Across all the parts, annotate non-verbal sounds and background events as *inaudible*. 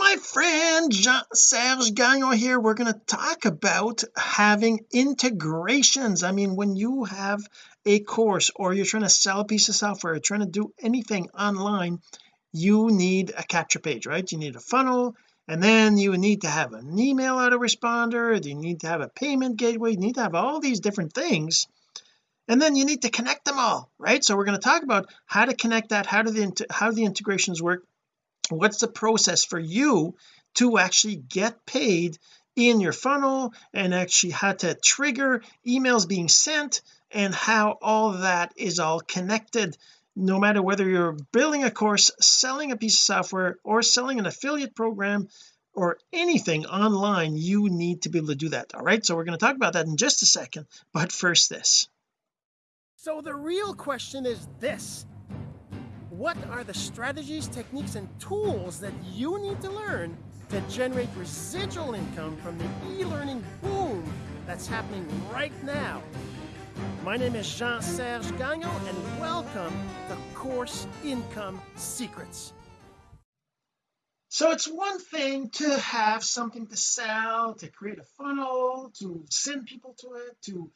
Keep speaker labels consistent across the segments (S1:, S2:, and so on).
S1: my friend Jean-Serge Gagnon here. We're going to talk about having integrations. I mean when you have a course or you're trying to sell a piece of software or trying to do anything online you need a capture page right? You need a funnel and then you need to have an email autoresponder you need to have a payment gateway you need to have all these different things and then you need to connect them all right? So we're going to talk about how to connect that how do the how do the integrations work what's the process for you to actually get paid in your funnel and actually how to trigger emails being sent and how all that is all connected no matter whether you're building a course selling a piece of software or selling an affiliate program or anything online you need to be able to do that. All right so we're going to talk about that in just a second but first this.
S2: So the real question is this what are the strategies, techniques, and tools that you need to learn to generate residual income from the e-learning boom that's happening right now? My name is Jean-Serge Gagnon, and welcome to Course Income Secrets.
S1: so it's one thing to have something to sell to create a funnel to send people to it to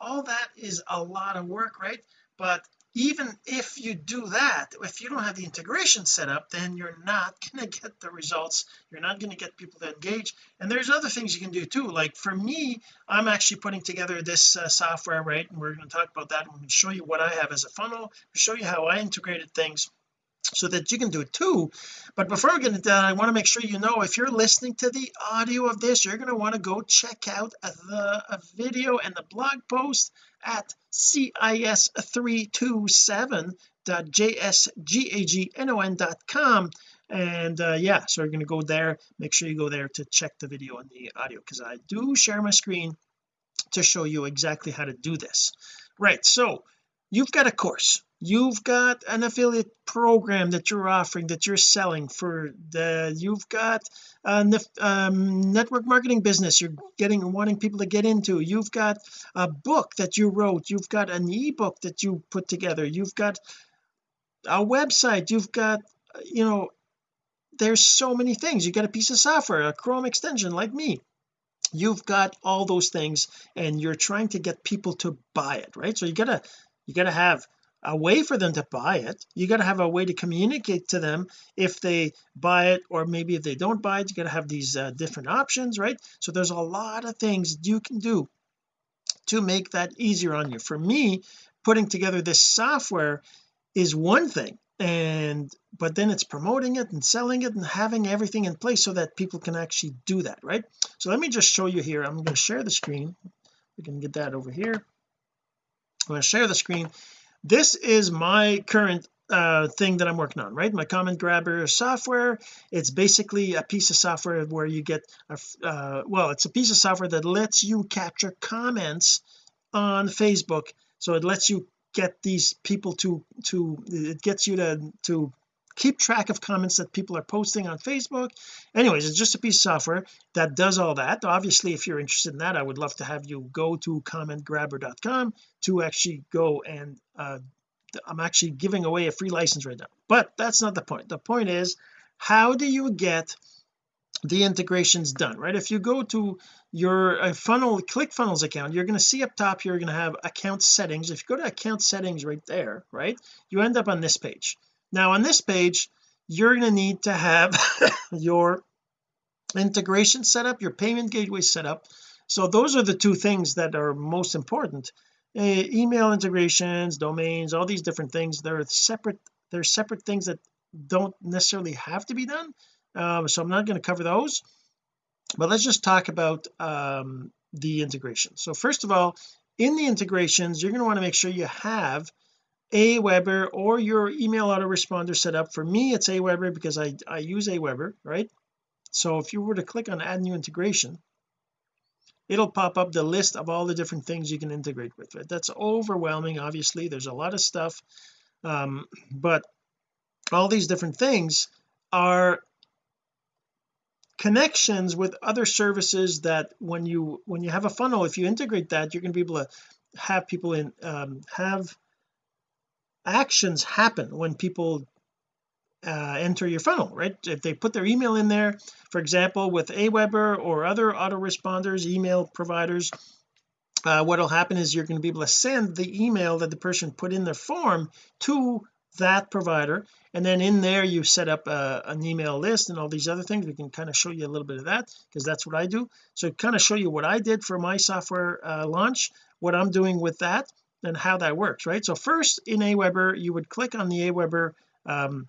S1: all that is a lot of work right but even if you do that if you don't have the integration set up then you're not *laughs* going to get the results. You're not going to get people to engage. And there's other things you can do too. Like for me I'm actually putting together this uh, software right? And we're going to talk about that. I'm going to show you what I have as a funnel show you how I integrated things so that you can do it too. But before we get into that I want to make sure you know if you're listening to the audio of this you're going to want to go check out the video and the blog post at cis327.jsgagnon.com and uh, yeah so you're going to go there. Make sure you go there to check the video and the audio because I do share my screen to show you exactly how to do this. Right so you've got a course you've got an affiliate program that you're offering that you're selling for the you've got a um, network marketing business you're getting wanting people to get into. You've got a book that you wrote. You've got an ebook that you put together. You've got a website. You've got you know there's so many things. You got a piece of software a Chrome extension like me. You've got all those things and you're trying to get people to buy it right? So you gotta you gotta have a way for them to buy it. You got to have a way to communicate to them if they buy it or maybe if they don't buy it you got to have these uh, different options right? So there's a lot of things you can do to make that easier on you. For me putting together this software is one thing and but then it's promoting it and selling it and having everything in place so that people can actually do that right? So let me just show you here. I'm going to share the screen. We can get that over here. I'm going to share the screen this is my current uh, thing that I'm working on right? My comment grabber software. It's basically a piece of software where you get a uh, well it's a piece of software that lets you capture comments on Facebook. So it lets you get these people to to it gets you to to keep track of comments that people are posting on Facebook. Anyways it's just a piece of software that does all that. Obviously if you're interested in that I would love to have you go to commentgrabber.com to actually go and uh, I'm actually giving away a free license right now. But that's not the point. The point is how do you get the integrations done right? If you go to your uh, funnel ClickFunnels account you're going to see up top you're going to have account settings. If you go to account settings right there right you end up on this page now on this page you're going to need to have *laughs* your integration set up your payment gateway set up. So those are the two things that are most important. Uh, email integrations domains all these different things they're separate they're separate things that don't necessarily have to be done. Um, so I'm not going to cover those. But let's just talk about um, the integration. So first of all in the integrations you're going to want to make sure you have Aweber or your email autoresponder set up. For me it's Aweber because I I use Aweber right? So if you were to click on add new integration it'll pop up the list of all the different things you can integrate with it that's overwhelming obviously. There's a lot of stuff. Um, but all these different things are connections with other services that when you when you have a funnel if you integrate that you're going to be able to have people in um, have actions happen when people uh, enter your funnel right? If they put their email in there for example with Aweber or other autoresponders email providers uh, what will happen is you're going to be able to send the email that the person put in their form to that provider and then in there you set up a, uh, an email list and all these other things. We can kind of show you a little bit of that because that's what I do. So kind of show you what I did for my software uh, launch what I'm doing with that and how that works right? So first in Aweber you would click on the Aweber um,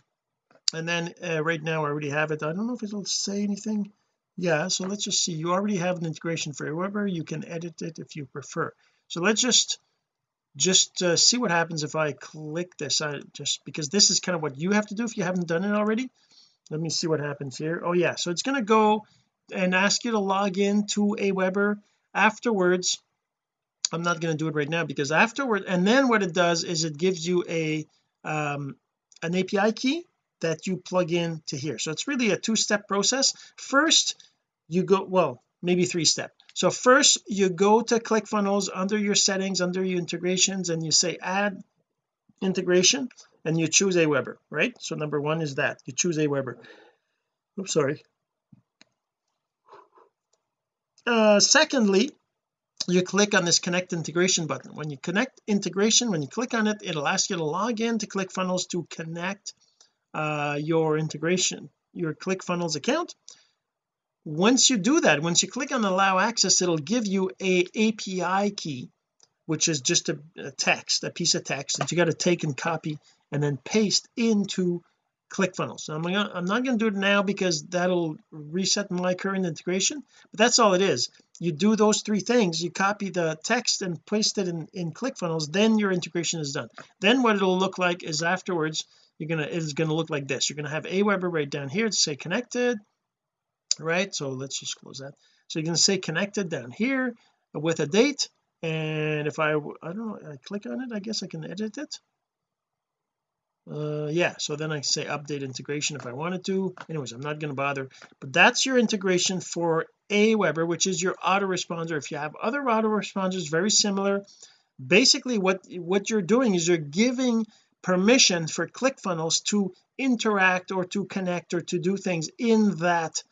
S1: and then uh, right now I already have it. I don't know if it'll say anything. Yeah so let's just see. You already have an integration for Aweber. You can edit it if you prefer. So let's just just uh, see what happens if I click this. I just because this is kind of what you have to do if you haven't done it already. Let me see what happens here. Oh yeah so it's going to go and ask you to log in to Aweber afterwards I'm not going to do it right now because afterward and then what it does is it gives you a um an API key that you plug in to here. So it's really a two-step process. First you go well maybe three step so first you go to ClickFunnels under your settings under your integrations and you say add integration and you choose Aweber right? So number one is that. You choose Aweber. Oops sorry. Uh secondly you click on this connect integration button. When you connect integration when you click on it it'll ask you to log in to ClickFunnels to connect uh, your integration your ClickFunnels account. Once you do that once you click on allow access it'll give you a API key which is just a, a text a piece of text that you got to take and copy and then paste into ClickFunnels. I'm, gonna, I'm not going to do it now because that'll reset my current integration but that's all it is. You do those three things you copy the text and paste it in, in ClickFunnels then your integration is done. Then what it'll look like is afterwards you're gonna it's gonna look like this. You're gonna have Aweber right down here to say connected right? So let's just close that. So you're to say connected down here with a date and if I I don't know I click on it I guess I can edit it uh yeah so then I say update integration if I wanted to. Anyways I'm not going to bother. But that's your integration for Aweber which is your autoresponder. If you have other autoresponders very similar. Basically what what you're doing is you're giving permission for ClickFunnels to interact or to connect or to do things in that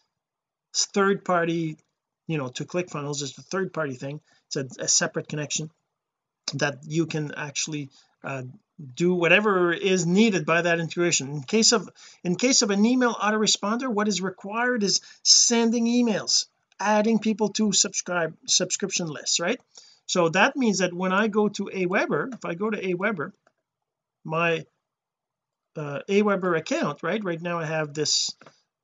S1: third party you know to ClickFunnels is a third party thing. It's a, a, separate connection that you can actually uh, do whatever is needed by that integration in case of in case of an email autoresponder what is required is sending emails adding people to subscribe subscription lists right? So that means that when I go to Aweber if I go to Aweber my uh, Aweber account right right now I have this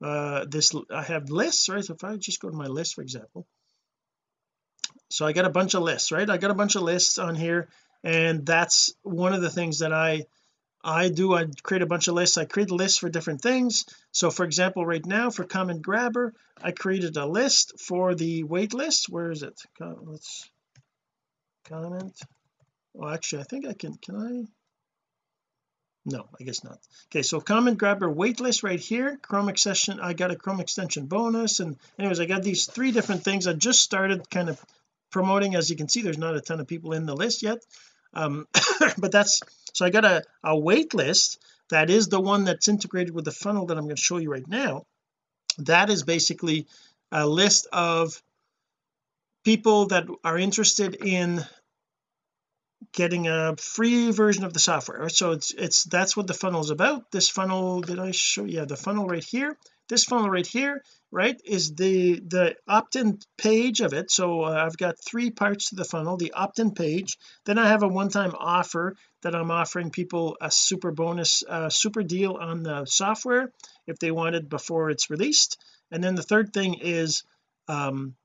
S1: uh this I have lists right? So if I just go to my list for example. So I got a bunch of lists right? I got a bunch of lists on here and that's one of the things that I I do. I create a bunch of lists. I create lists for different things. So for example right now for comment grabber I created a list for the wait list. Where is it? Let's comment. Oh actually I think I can can I? No I guess not. Okay so comment grabber waitlist right here. Chrome extension I got a Chrome extension bonus. And anyways I got these three different things. I just started kind of promoting. As you can see there's not a ton of people in the list yet um *coughs* but that's so I got a, a wait list that is the one that's integrated with the funnel that I'm going to show you right now. That is basically a list of people that are interested in getting a free version of the software. So it's it's that's what the funnel is about. This funnel did I show yeah the funnel right here this funnel right here right is the the opt-in page of it. So uh, I've got three parts to the funnel the opt-in page. Then I have a one-time offer that I'm offering people a super bonus uh, super deal on the software if they want it before it's released. And then the third thing is um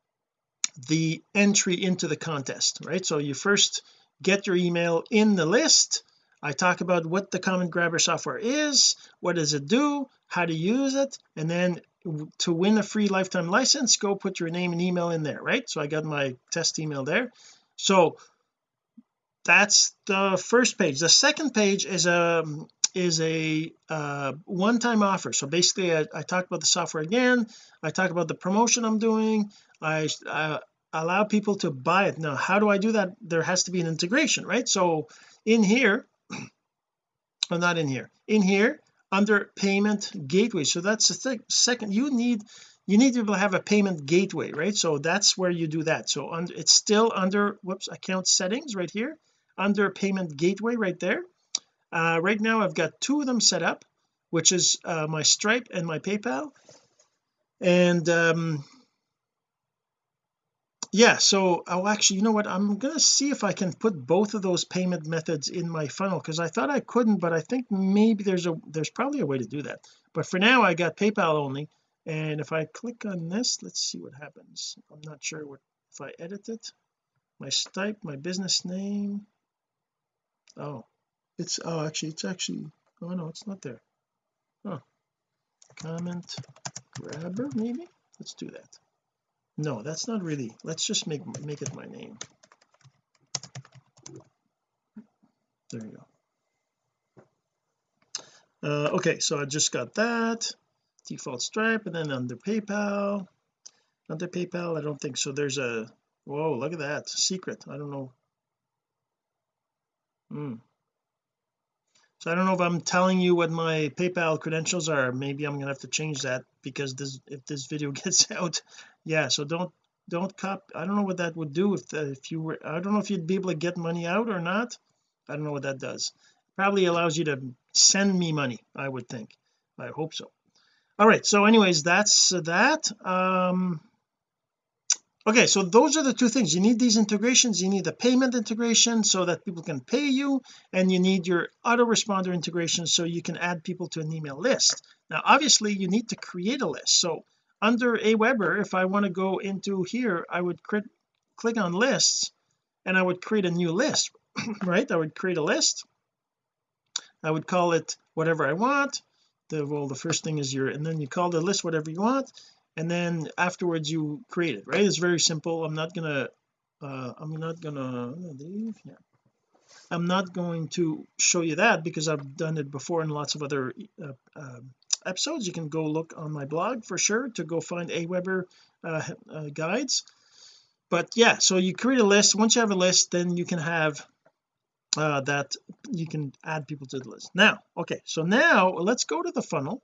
S1: the entry into the contest right? So you first get your email in the list. I talk about what the comment grabber software is what does it do how to use it and then to win a free lifetime license go put your name and email in there right? So I got my test email there. So that's the first page. The second page is a is a uh, one-time offer. So basically I, I talk about the software again. I talk about the promotion I'm doing. I, uh, allow people to buy it. Now how do I do that? There has to be an integration right? So in here *clears throat* well not in here. In here under payment gateway. So that's the thing. Second you need you need to have a payment gateway right? So that's where you do that. So under it's still under whoops account settings right here under payment gateway right there. Uh, right now I've got two of them set up which is uh, my Stripe and my PayPal. And um yeah so oh actually you know what? I'm gonna see if I can put both of those payment methods in my funnel because I thought I couldn't but I think maybe there's a there's probably a way to do that. But for now I got PayPal only and if I click on this let's see what happens. I'm not sure what if I edit it. My Stripe my business name. Oh it's oh actually it's actually oh no it's not there. Oh comment grabber maybe? Let's do that no that's not really let's just make make it my name. There you go. Uh, okay so I just got that default stripe and then under PayPal under PayPal I don't think so there's a whoa look at that secret I don't know. Hmm. So I don't know if I'm telling you what my PayPal credentials are maybe I'm gonna have to change that because this if this video *laughs* gets out yeah so don't don't cop I don't know what that would do if the, if you were I don't know if you'd be able to get money out or not. I don't know what that does. Probably allows you to send me money I would think. I hope so. All right so anyways that's that. Um okay so those are the two things. You need these integrations you need the payment integration so that people can pay you and you need your autoresponder integration so you can add people to an email list. Now obviously you need to create a list. So under Aweber if I want to go into here I would click on lists and I would create a new list *coughs* right? I would create a list. I would call it whatever I want. The well the first thing is your and then you call the list whatever you want and then afterwards you create it right? It's very simple. I'm not gonna uh I'm not gonna leave yeah I'm not going to show you that because I've done it before in lots of other uh, uh, episodes you can go look on my blog for sure to go find Aweber uh, uh, guides. But yeah so you create a list. Once you have a list then you can have uh, that you can add people to the list. Now okay so now let's go to the funnel.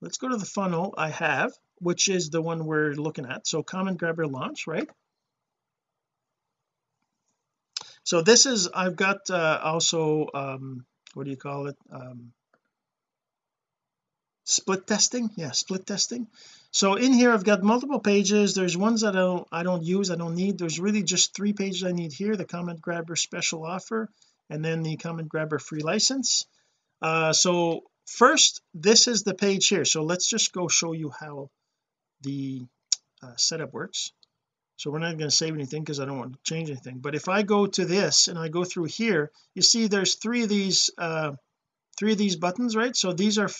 S1: Let's go to the funnel I have which is the one we're looking at. So comment grabber launch right? So this is I've got uh, also um what do you call it? Um split testing? Yeah split testing. So in here I've got multiple pages. There's ones that I don't I don't use I don't need. There's really just three pages I need here the comment grabber special offer and then the comment grabber free license. Uh so first this is the page here. So let's just go show you how the uh, setup works. So we're not going to save anything because I don't want to change anything. But if I go to this and I go through here you see there's three of these uh three of these buttons right? So these are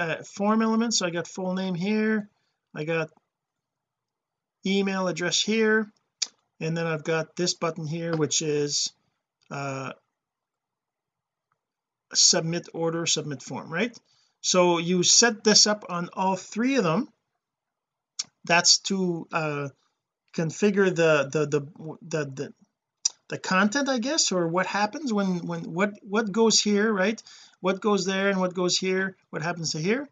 S1: uh, form elements so I got full name here. I got email address here. And then I've got this button here which is uh submit order submit form right? So you set this up on all three of them. That's to uh configure the the the the, the the content I guess or what happens when when what what goes here right? What goes there and what goes here what happens to here?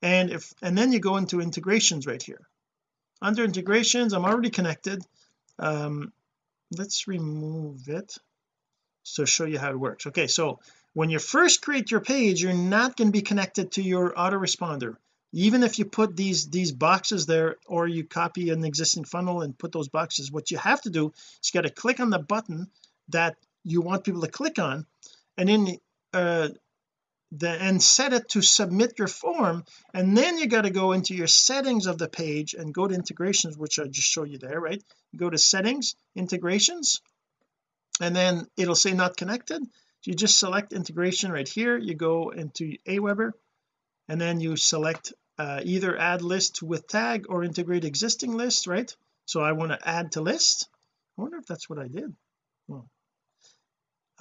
S1: And if and then you go into integrations right here. Under integrations I'm already connected. Um let's remove it so show you how it works. Okay so when you first create your page you're not going to be connected to your autoresponder even if you put these these boxes there or you copy an existing funnel and put those boxes what you have to do is you got to click on the button that you want people to click on and then uh the and set it to submit your form and then you got to go into your settings of the page and go to integrations which I just show you there right? Go to settings integrations and then it'll say not connected. You just select integration right here. You go into Aweber and then you select uh, either add list with tag or integrate existing list right? So I want to add to list. I wonder if that's what I did. Well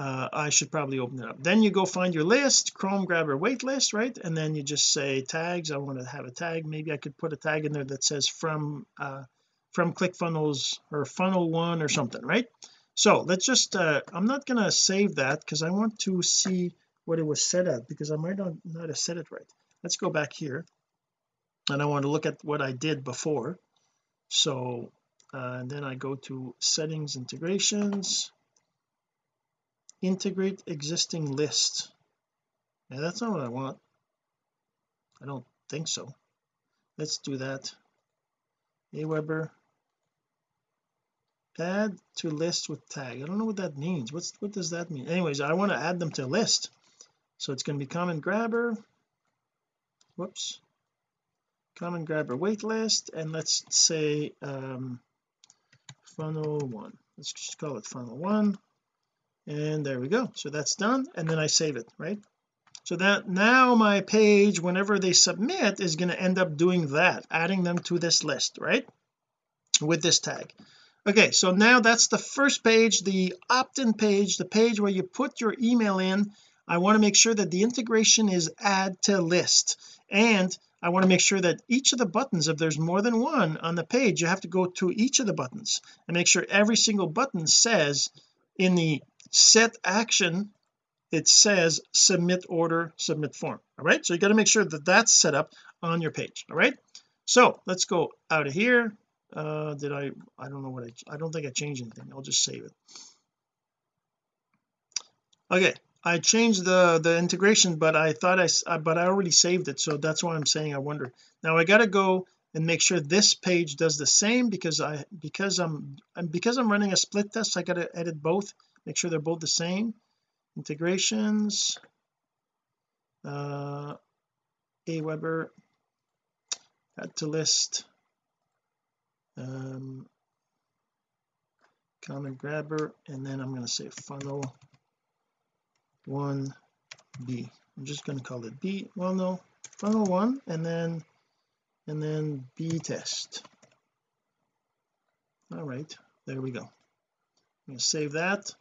S1: uh, I should probably open it up. Then you go find your list chrome grabber wait list right? And then you just say tags. I want to have a tag. Maybe I could put a tag in there that says from uh from ClickFunnels or funnel one or something right? So let's just uh I'm not gonna save that because I want to see what it was set at because I might not, not have set it right let's go back here. And I want to look at what I did before. So uh, and then I go to settings integrations integrate existing list. Yeah that's not what I want. I don't think so. Let's do that. Aweber. Add to list with tag. I don't know what that means. What's what does that mean? Anyways I want to add them to list. So it's going to be comment grabber whoops. Comment grabber wait list and let's say um funnel one. Let's just call it funnel one. And there we go. So that's done and then I save it right? So that now my page whenever they submit is going to end up doing that adding them to this list right? With this tag. Okay so now that's the first page the opt-in page the page where you put your email in. I want to make sure that the integration is add to list and I want to make sure that each of the buttons if there's more than one on the page you have to go to each of the buttons and make sure every single button says in the set action it says submit order submit form all right? So you got to make sure that that's set up on your page all right? So let's go out of here. Uh did I I don't know what I I don't think I changed anything. I'll just save it. Okay I changed the the integration but I thought I but I already saved it so that's why I'm saying I wonder. Now I got to go and make sure this page does the same because I because I'm because I'm running a split test I got to edit both make sure they're both the same. Integrations uh Aweber add to list um comment grabber and then I'm going to say funnel 1 B. I'm just going to call it B well no funnel 1 and then and then B test. All right there we go. I'm going to save that.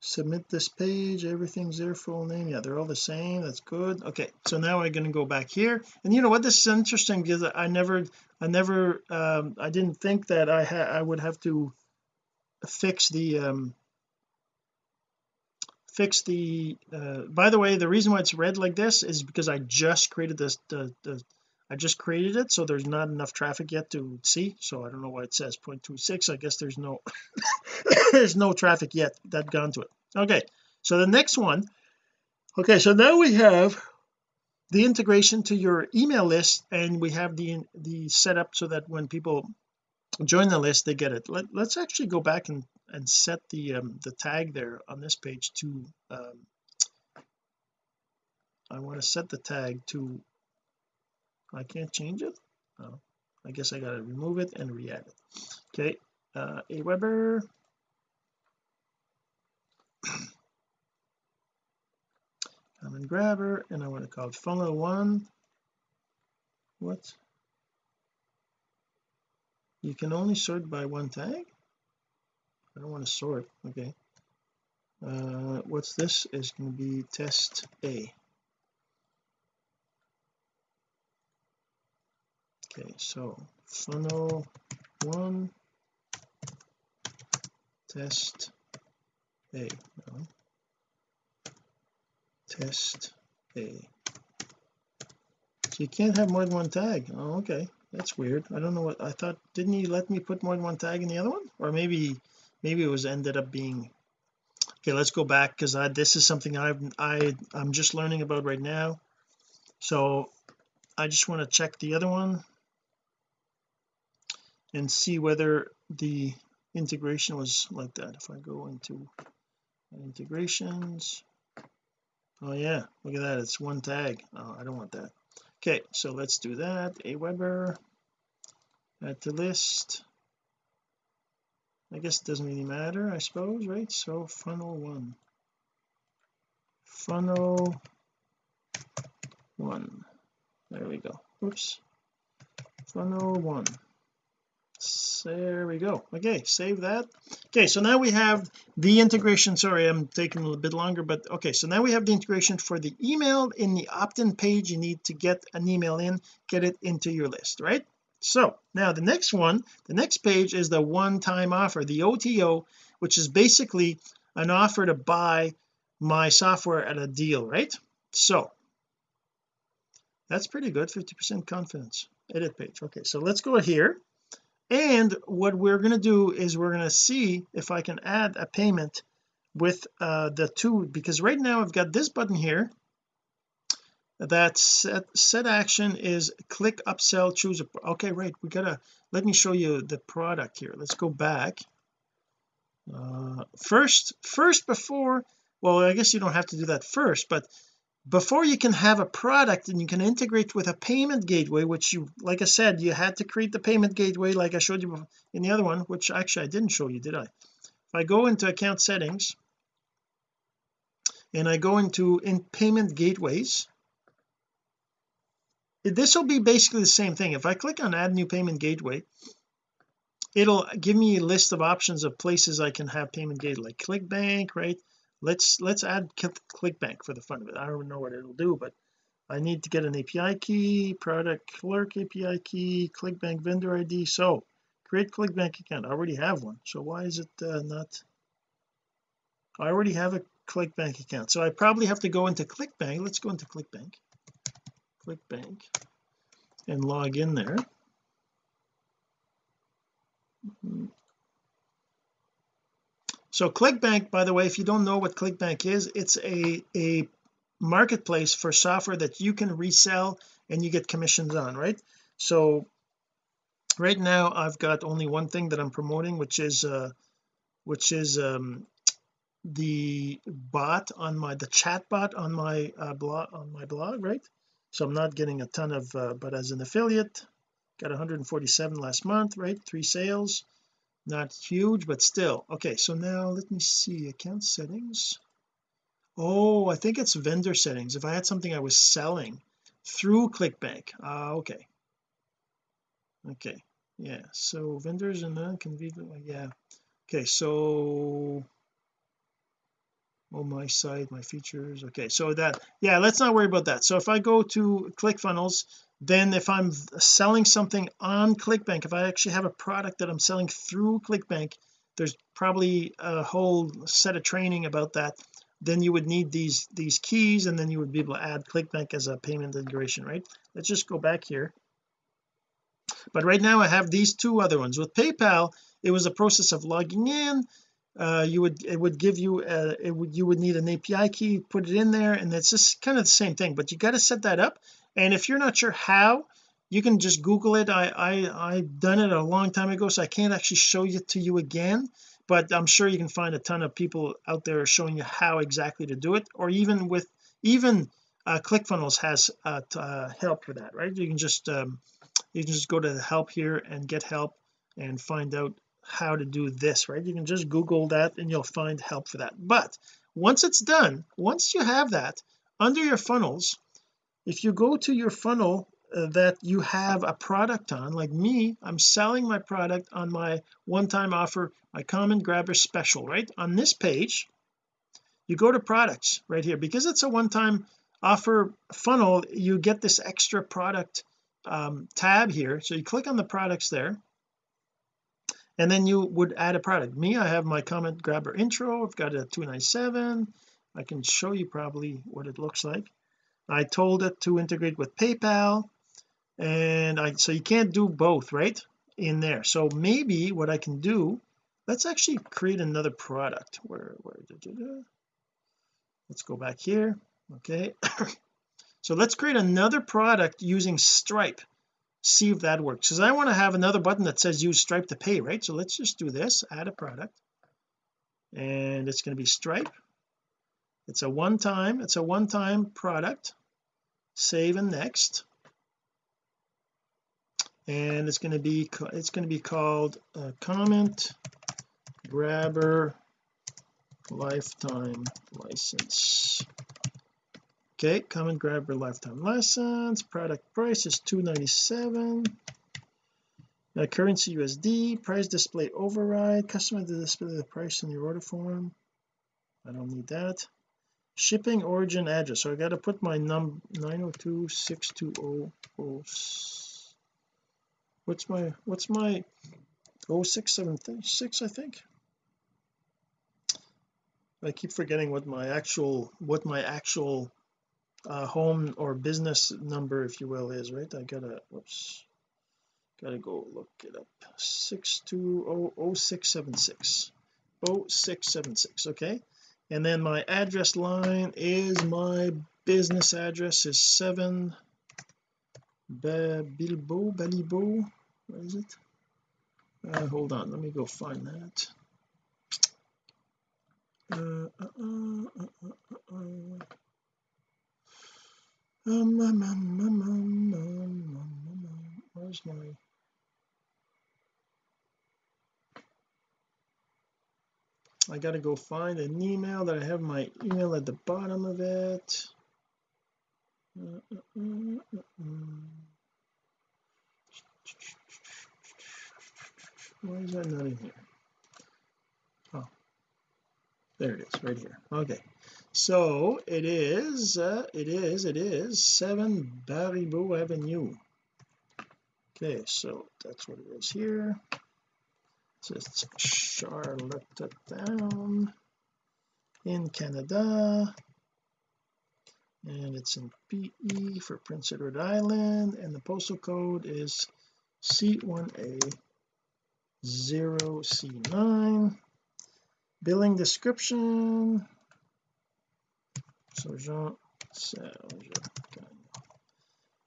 S1: Submit this page everything's their full name yeah they're all the same that's good. Okay so now I'm going to go back here and you know what this is interesting because I never I never um I didn't think that I had I would have to fix the um fix the uh by the way the reason why it's red like this is because I just created this the, the I just created it so there's not enough traffic yet to see so I don't know why it says. 0.26 I guess there's no *coughs* there's no traffic yet that gone to it. Okay so the next one okay so now we have the integration to your email list and we have the the setup so that when people join the list they get it. Let, us actually go back and and set the um, the tag there on this page to um, I want to set the tag to I can't change it? Oh, I guess I got to remove it and re-add it. Okay uh Aweber comment *clears throat* grabber and I want to call it funnel one. What? You can only sort by one tag I don't want to sort. Okay. Uh what's this is going to be test A. Okay so funnel one test A. No. test A. So you can't have more than one tag. Oh okay. That's weird. I don't know what I thought didn't he let me put more than one tag in the other one? Or maybe maybe it was ended up being okay let's go back because I this is something I've I I'm just learning about right now. So I just want to check the other one and see whether the integration was like that. If I go into integrations oh yeah look at that it's one tag. Oh I don't want that. Okay so let's do that. Aweber add to list I guess it doesn't really matter I suppose right? So funnel one. Funnel one. There we go. Oops. Funnel one. There we go. Okay save that. Okay so now we have the integration. Sorry I'm taking a little bit longer but okay so now we have the integration for the email in the opt-in page. You need to get an email in get it into your list right so now the next one the next page is the one-time offer the OTO which is basically an offer to buy my software at a deal right? So that's pretty good 50 percent confidence. Edit page okay so let's go here. And what we're going to do is we're going to see if I can add a payment with uh the two because right now I've got this button here that set set action is click upsell choose a okay right we gotta let me show you the product here. Let's go back. Uh first first before well I guess you don't have to do that first but before you can have a product and you can integrate with a payment gateway which you like I said you had to create the payment gateway like I showed you in the other one which actually I didn't show you did I? If I go into account settings and I go into in payment gateways this will be basically the same thing. If I click on add new payment gateway it'll give me a list of options of places I can have payment gateway like ClickBank right? Let's let's add ClickBank for the fun of it. I don't know what it'll do but I need to get an API key product clerk API key ClickBank vendor ID so create ClickBank account. I already have one. So why is it uh, not? I already have a ClickBank account. So I probably have to go into ClickBank. Let's go into ClickBank ClickBank and log in there. So ClickBank by the way if you don't know what ClickBank is it's a a marketplace for software that you can resell and you get commissions on right? So right now I've got only one thing that I'm promoting which is uh which is um the bot on my the chat bot on my uh, blog on my blog right so I'm not getting a ton of uh, but as an affiliate got 147 last month right? Three sales. Not huge but still. Okay so now let me see account settings. Oh I think it's vendor settings. If I had something I was selling through ClickBank. Uh, okay. Okay. Yeah so vendors and non-convenient yeah. Okay so oh my site my features. Okay so that yeah let's not worry about that. So if I go to ClickFunnels then if I'm selling something on ClickBank if I actually have a product that I'm selling through ClickBank there's probably a whole set of training about that. Then you would need these these keys and then you would be able to add ClickBank as a payment integration right? Let's just go back here. But right now I have these two other ones. With PayPal it was a process of logging in uh, you would it would give you uh it would you would need an API key put it in there and it's just kind of the same thing but you got to set that up. And if you're not sure how you can just google it. I I I've done it a long time ago so I can't actually show it to you again but I'm sure you can find a ton of people out there showing you how exactly to do it or even with even uh, ClickFunnels has uh, uh, help for that right? You can just um, you can just go to the help here and get help and find out how to do this right? You can just google that and you'll find help for that. But once it's done once you have that under your funnels if you go to your funnel uh, that you have a product on like me I'm selling my product on my one-time offer my comment grabber special right? On this page you go to products right here. Because it's a one-time offer funnel you get this extra product um, tab here. So you click on the products there and then you would add a product. Me I have my comment grabber intro. I've got a 297 I can show you probably what it looks like. I told it to integrate with PayPal. And I so you can't do both right in there. So maybe what I can do let's actually create another product. Where where da, da, da. let's go back here. Okay. *coughs* So let's create another product using Stripe see if that works. Because I want to have another button that says use Stripe to pay right? So let's just do this add a product. And it's going to be Stripe. It's a one-time it's a one-time product. Save and next. And it's going to be it's going to be called a comment grabber lifetime license okay comment your lifetime license. Product price is 297 now uh, currency USD price display override. Customer to display the price in your order form. I don't need that. Shipping origin address. So I got to put my num 902.620 what's my what's my 0676 I think? I keep forgetting what my actual what my actual uh, home or business number if you will is right? I gotta whoops gotta go look it up. 6200676 0676 okay? And then my address line is my business address is 7 Bilbo Balibo what is it? Uh, hold on let me go find that. Uh, uh, uh. Um, um, um, um, um, um, um, where's my I gotta go find an email that I have my email at the bottom of it. Why is that not in here? Oh there it is right here. Okay so it is uh, it is it is 7 Baribeau Avenue. Okay so that's what it is here. Just Charlottetown in Canada. And it's in PE for Prince Edward Island. And the postal code is C1A 0C9 billing description so Jean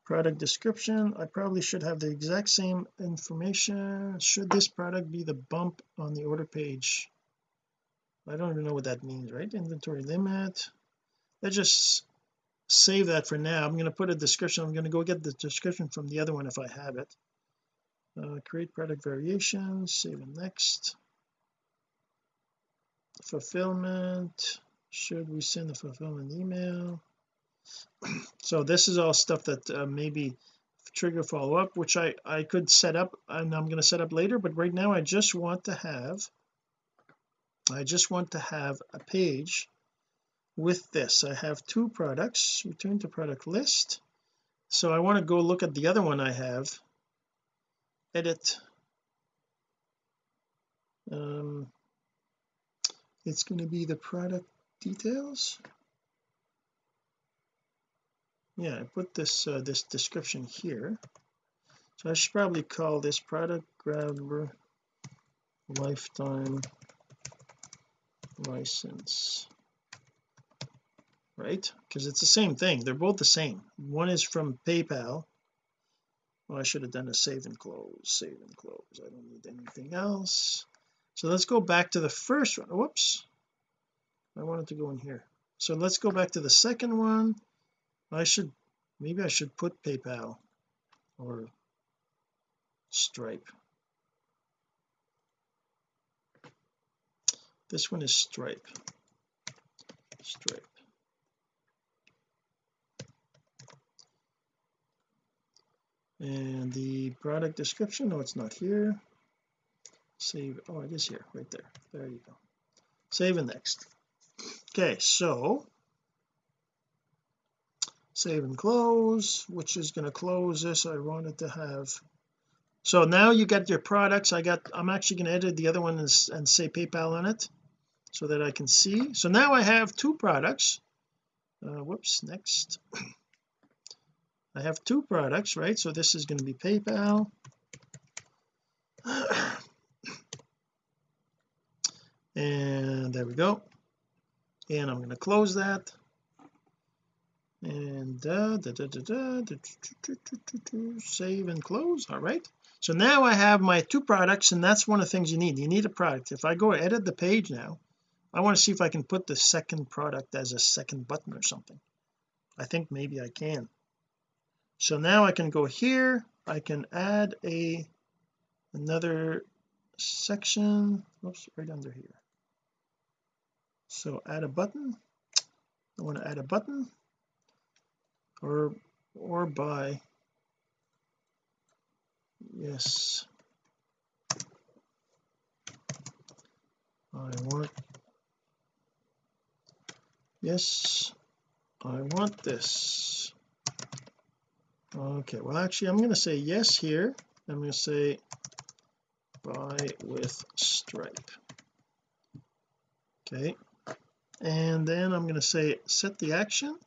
S1: product description I probably should have the exact same information. Should this product be the bump on the order page? I don't even know what that means right? Inventory limit. Let's just save that for now. I'm going to put a description. I'm going to go get the description from the other one if I have it. Uh, create product variations save and next. Fulfillment should we send the fulfillment email? *clears throat* So this is all stuff that uh, maybe trigger follow-up which I I could set up and I'm going to set up later but right now I just want to have I just want to have a page with this. I have two products return to product list. So I want to go look at the other one I have. Edit. Um it's going to be the product details? Yeah I put this uh, this description here. So I should probably call this product grabber lifetime license. Right? Because it's the same thing. They're both the same. One is from PayPal. Well I should have done a save and close save and close. I don't need anything else. So let's go back to the first one. Whoops I wanted to go in here. So let's go back to the second one. I should maybe I should put PayPal or Stripe. This one is Stripe. Stripe. And the product description no it's not here. Save oh it is here right there. There you go. Save and next okay so save and close which is going to close this I wanted to have so now you got your products I got I'm actually going to edit the other one and, and say PayPal on it so that I can see so now I have two products uh, whoops next *coughs* I have two products right so this is going to be PayPal *coughs* and there we go and I'm going to close that and uh, da, da, da, save and close all right so now I have my two products and that's one of the things you need you need a product if I go edit the page now I want to see if I can put the second product as a second button or something I think maybe I can so now I can go here I can add a another section oops right under here so add a button. I want to add a button. Or or buy. Yes. I want yes I want this. Okay well actually I'm going to say yes here. I'm going to say buy with stripe. Okay and then I'm going to say set the action.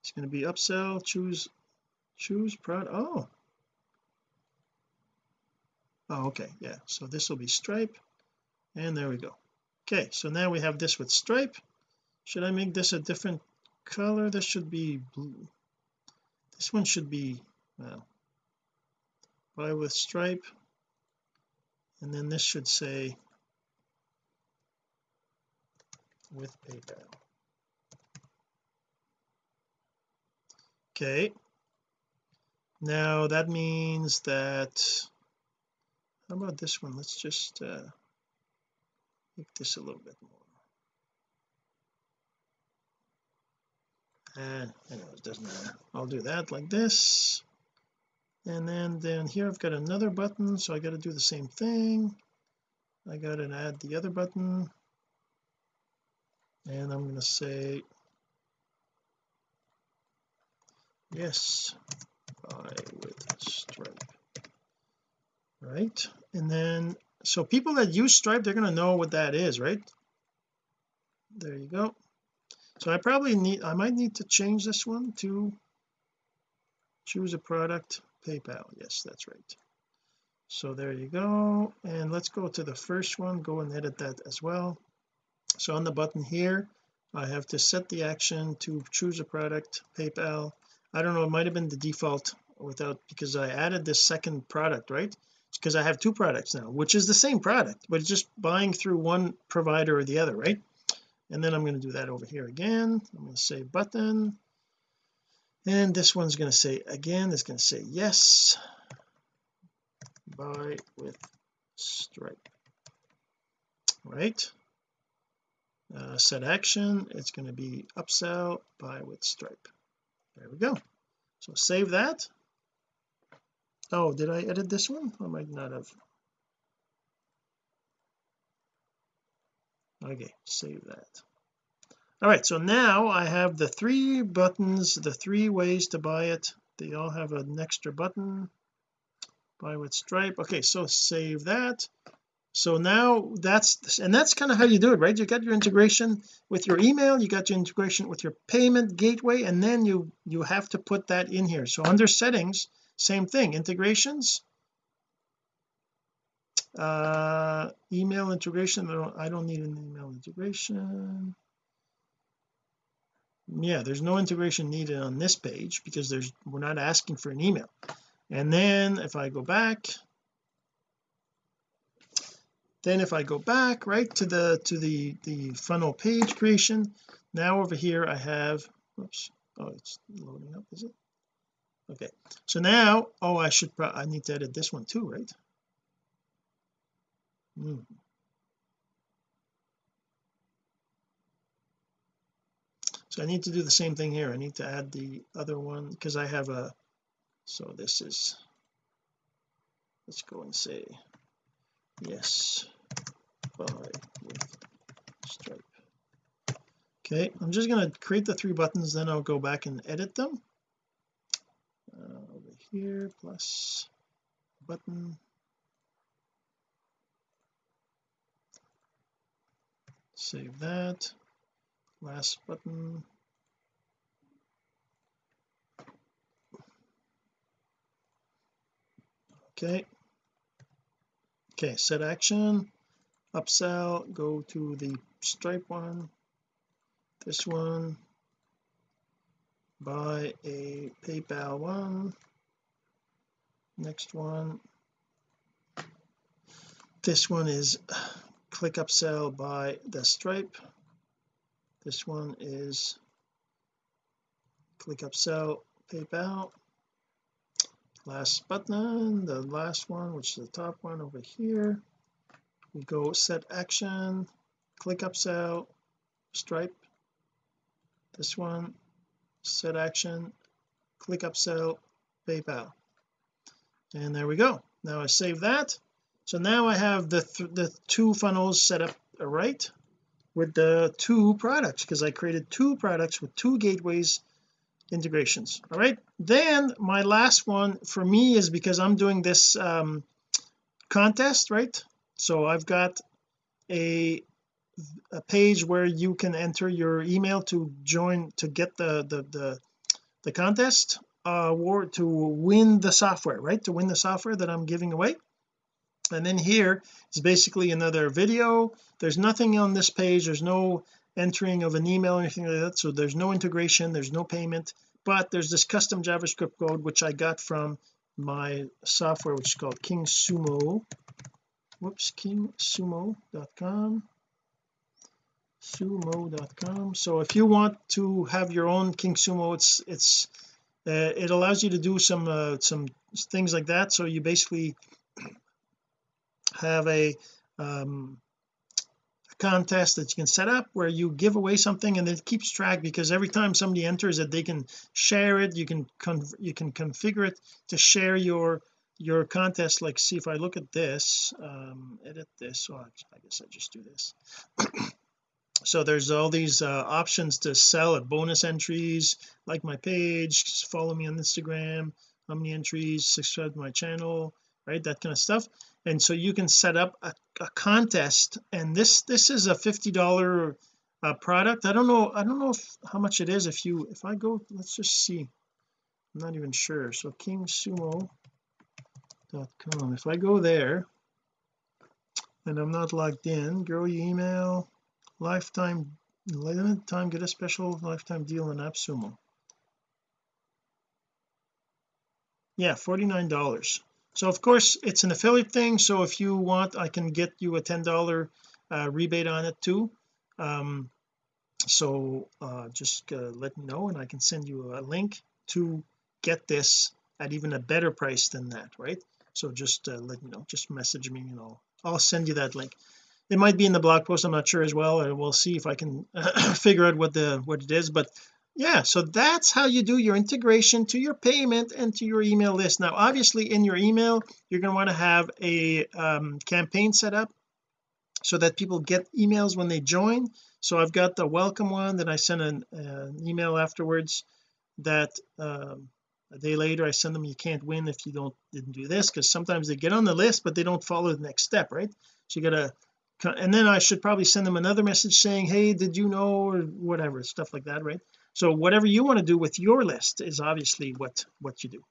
S1: It's going to be upsell choose choose product oh. Oh okay yeah so this will be stripe and there we go. Okay so now we have this with stripe. Should I make this a different color? This should be blue. This one should be well buy with stripe. And then this should say with PayPal. Okay. Now that means that how about this one? Let's just uh, make this a little bit more. And anyways it doesn't matter. I'll do that like this. And then down here I've got another button so I got to do the same thing. I got to add the other button and I'm going to say yes buy with stripe. Right? And then so people that use stripe they're going to know what that is right? There you go. So I probably need I might need to change this one to choose a product PayPal. Yes that's right. So there you go. And let's go to the first one. Go and edit that as well so on the button here I have to set the action to choose a product PayPal. I don't know it might have been the default without because I added this second product right? Because I have two products now which is the same product but it's just buying through one provider or the other right? And then I'm going to do that over here again. I'm going to say button. And this one's going to say again it's going to say yes. Buy with stripe. Right uh, set action it's going to be upsell buy with stripe. There we go. So save that. Oh did I edit this one? I might not have. Okay save that. All right so now I have the three buttons the three ways to buy it. They all have an extra button. Buy with stripe. Okay so save that so now that's and that's kind of how you do it right? You got your integration with your email you got your integration with your payment gateway and then you you have to put that in here. So under settings same thing integrations. Uh email integration I don't, I don't need an email integration. Yeah there's no integration needed on this page because there's we're not asking for an email. And then if I go back then if I go back right to the to the the funnel page creation now over here I have oops oh it's loading up is it? Okay. So now oh I should I need to edit this one too right? Hmm. so I need to do the same thing here. I need to add the other one because I have a so this is let's go and say yes. Buy with stripe. Okay I'm just going to create the three buttons then I'll go back and edit them. Uh, over here plus button. Save that. Last button. Okay okay set action. Upsell go to the stripe one. This one. Buy a PayPal one. Next one. This one is *sighs* click upsell by the stripe. This one is click upsell PayPal last button the last one which is the top one over here. We go set action click upsell stripe this one set action click upsell PayPal. And there we go. Now I save that. So now I have the th the two funnels set up right with the two products because I created two products with two gateways integrations. All right? Then my last one for me is because I'm doing this um contest right? So I've got a a page where you can enter your email to join to get the the the, the contest uh to win the software right? To win the software that I'm giving away. And then here is basically another video. There's nothing on this page. There's no entering of an email or anything like that. So there's no integration there's no payment but there's this custom JavaScript code which I got from my software which is called King Sumo whoops kingsumo.com sumo.com so if you want to have your own King Sumo it's it's uh, it allows you to do some uh, some things like that. So you basically have a um contest that you can set up where you give away something and it keeps track because every time somebody enters it they can share it. You can you can configure it to share your your contest. Like see if I look at this um edit this. Well I guess I just do this. *clears throat* So there's all these uh, options to sell at bonus entries. Like my page follow me on Instagram. How many entries? Subscribe to my channel right? That kind of stuff and so you can set up a, a contest and this this is a $50 uh, product. I don't know I don't know if, how much it is if you if I go let's just see. I'm not even sure. So kingsumo.com if I go there and I'm not logged in grow your email lifetime limited time get a special lifetime deal on AppSumo. Yeah $49 so of course it's an affiliate thing so if you want I can get you a $10 uh, rebate on it too. Um so uh just uh, let me know and I can send you a link to get this at even a better price than that right? So just uh, let me know just message me and I'll I'll send you that link. It might be in the blog post I'm not sure as well we'll see if I can *coughs* figure out what the what it is but yeah so that's how you do your integration to your payment and to your email list. Now obviously in your email you're going to want to have a um, campaign set up so that people get emails when they join. So I've got the welcome one that I send an, uh, an email afterwards that um, a day later I send them you can't win if you don't didn't do this because sometimes they get on the list but they don't follow the next step right? So you got to and then I should probably send them another message saying hey did you know? or whatever stuff like that right so whatever you want to do with your list is obviously what what you do.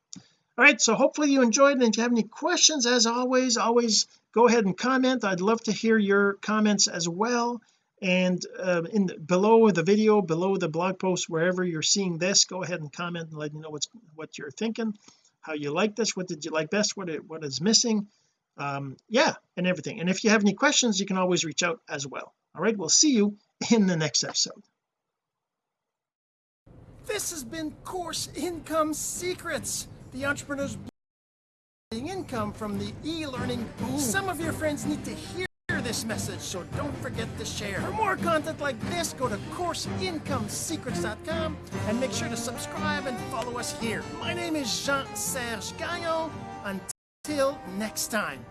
S1: All right so hopefully you enjoyed and if you have any questions as always always go ahead and comment. I'd love to hear your comments as well. And uh, in the, below the video below the blog post wherever you're seeing this go ahead and comment and let me know what's what you're thinking how you like this what did you like best what it, what is missing um yeah and everything. And if you have any questions you can always reach out as well. All right we'll see you in the next episode
S2: This has been Course Income Secrets, the entrepreneur's income from the e-learning boom. Some of your friends need to hear this message, so don't forget to share. For more content like this, go to CourseIncomeSecrets.com and make sure to subscribe and follow us here. My name is Jean-Serge Gagnon. Until next time.